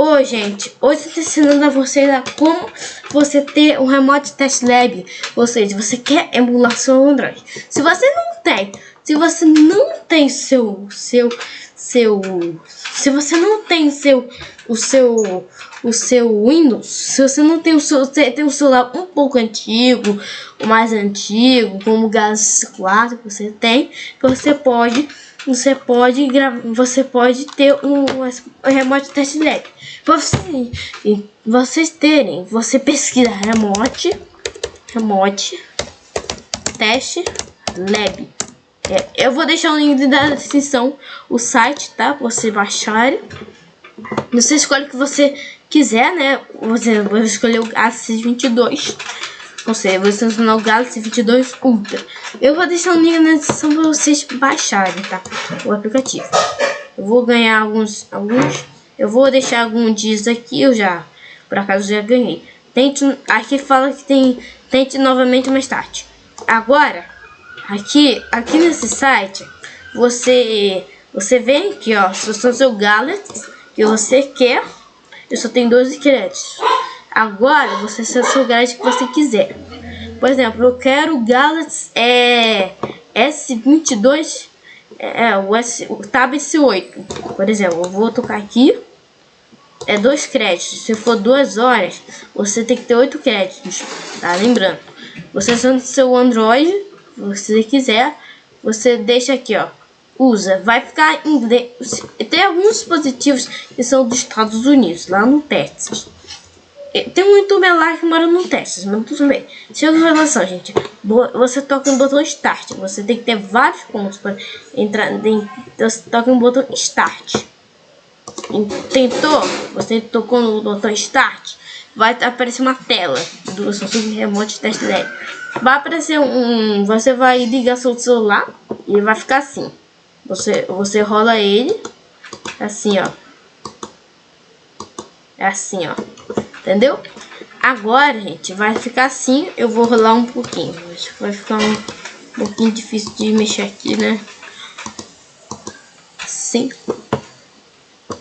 Oi, gente, hoje eu estou ensinando a vocês a como você ter um Remote Test Lab. Ou seja, você quer emular seu Android. Se você não tem, se você não tem seu, seu, seu, se você não tem seu, o seu, o seu Windows, se você não tem o seu, tem um celular um pouco antigo, mais antigo, como o Galaxy 4 que você tem, você pode você pode gravar, você pode ter um, um remote test lab. Você, vocês terem, você pesquisa remote, remote test lab. É, eu vou deixar o link da descrição, o site, tá? Você baixar. Você escolhe o que você quiser, né? Você vai escolher o A622 você, você ensinar o Galaxy 22 Ultra. Eu vou deixar o link na descrição para vocês baixarem, tá? O aplicativo. Eu vou ganhar alguns, alguns. Eu vou deixar alguns dias aqui, eu já, por acaso já ganhei. Tente, aqui fala que tem, tente novamente mais tarde. Agora, aqui, aqui nesse site, você, você vem aqui, ó, se você seu Galaxy que você quer, eu só tenho 12 créditos. Agora você seleciona o Galaxy que você quiser. Por exemplo, eu quero o Galaxy é, S22, é, o, S, o Tab S8. Por exemplo, eu vou tocar aqui. É dois créditos. Se for duas horas, você tem que ter oito créditos. Tá? Lembrando. Você usando seu Android, se você quiser, você deixa aqui, ó. Usa, vai ficar em inglês. Tem alguns dispositivos que são dos Estados Unidos, lá no Texas. Tem um youtuber lá que mora no Texas, mas tudo bem. Chega a relação, gente. Você toca no botão Start. Você tem que ter vários pontos para entrar. Você toca no botão Start. Tentou? Você tocou no botão Start? Vai aparecer uma tela do Samsung Remote Test Lab. Vai aparecer um. Você vai ligar seu celular e vai ficar assim. Você, você rola ele assim, ó. É assim, ó. Entendeu? Agora, gente, vai ficar assim. Eu vou rolar um pouquinho. Acho que vai ficar um pouquinho difícil de mexer aqui, né? Assim.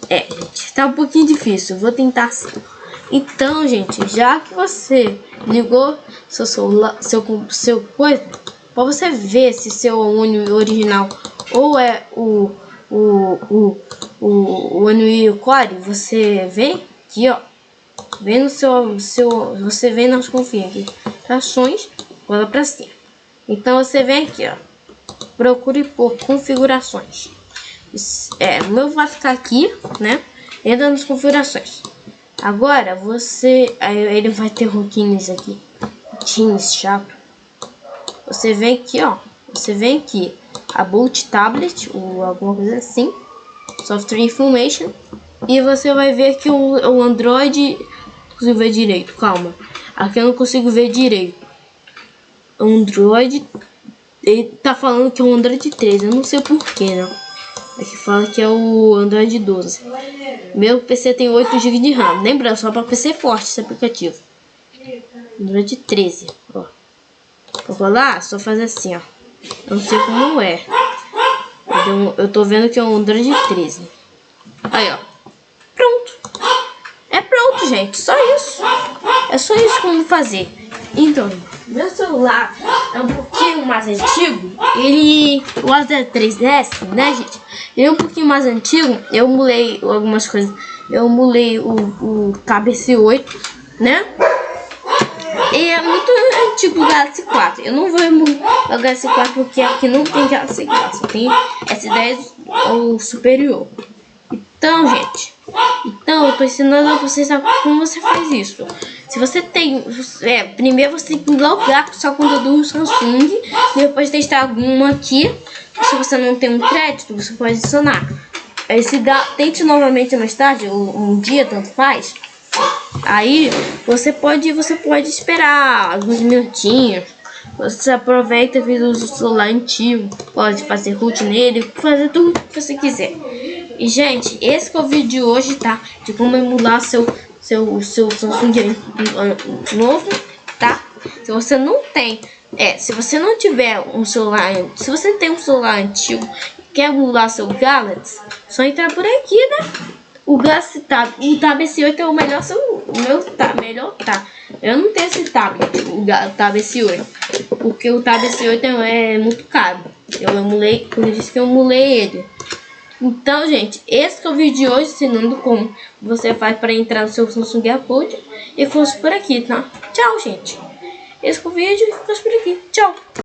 É, gente, tá um pouquinho difícil. Vou tentar assim. Então, gente, já que você ligou seu celular, seu, seu coisa, para você ver se seu Unio original ou é o o o o, o Core, você vem aqui, ó, Vem no seu, seu, você vem nas configurações, rola para cima. Então você vem aqui, ó, procure por configurações. É, o meu vai ficar aqui, né? Entra nas configurações. Agora você, aí ele vai ter roquinhos aqui, roquinhos chato. Você vem aqui, ó, você vem aqui, a boot tablet ou alguma coisa assim, software information, e você vai ver que o, o Android consigo ver direito, calma. Aqui eu não consigo ver direito. Android. Ele tá falando que é o Android 13, eu não sei porquê, não. Aqui fala que é o Android 12. Meu PC tem 8 GB de RAM. Lembra, só para PC forte esse aplicativo. Android 13, ó. Vou rolar, só fazer assim, ó. Eu não sei como é. Eu tô vendo que é um Android 13. Aí, ó gente. Só isso. É só isso como fazer. Então, meu celular é um pouquinho mais antigo. Ele, o Acer 3DS, né, gente? Ele é um pouquinho mais antigo. Eu mulei algumas coisas. Eu mulei o, o Cabeça 8, né? E é muito antigo o Galaxy 4. Eu não vou emular o Galaxy 4 porque aqui não tem Galaxy 4. Só tem S10 ou superior. Então, gente, então eu tô ensinando a vocês como você faz isso. Se você tem, é, primeiro você tem que logar com sua conta do Samsung, depois testar alguma aqui. Se você não tem um crédito, você pode adicionar. Aí se dá, tente novamente mais tarde, um, um dia, tanto faz. Aí você pode, você pode esperar alguns minutinhos. Você aproveita usa o celular antigo, pode fazer root nele, fazer tudo que você quiser. E, gente, esse é o vídeo de hoje, tá? De como emular seu, seu, seu Samsung novo, tá? Se você não tem, é, se você não tiver um celular, se você tem um celular antigo quer emular seu Galaxy, só entrar por aqui, né? o Galaxy Tab, o Tab S8 é o melhor, o meu tá melhor tá. Eu não tenho esse tablet, o Tab S8, porque o Tab S8 é, é muito caro. Eu emulei, como eu disse que eu emulei ele. Então, gente, esse é o vídeo de hoje, ensinando como você faz para entrar no seu Samsung AirPod. E ficamos por aqui, tá? Tchau, gente. Esse é o vídeo e ficamos por aqui. Tchau.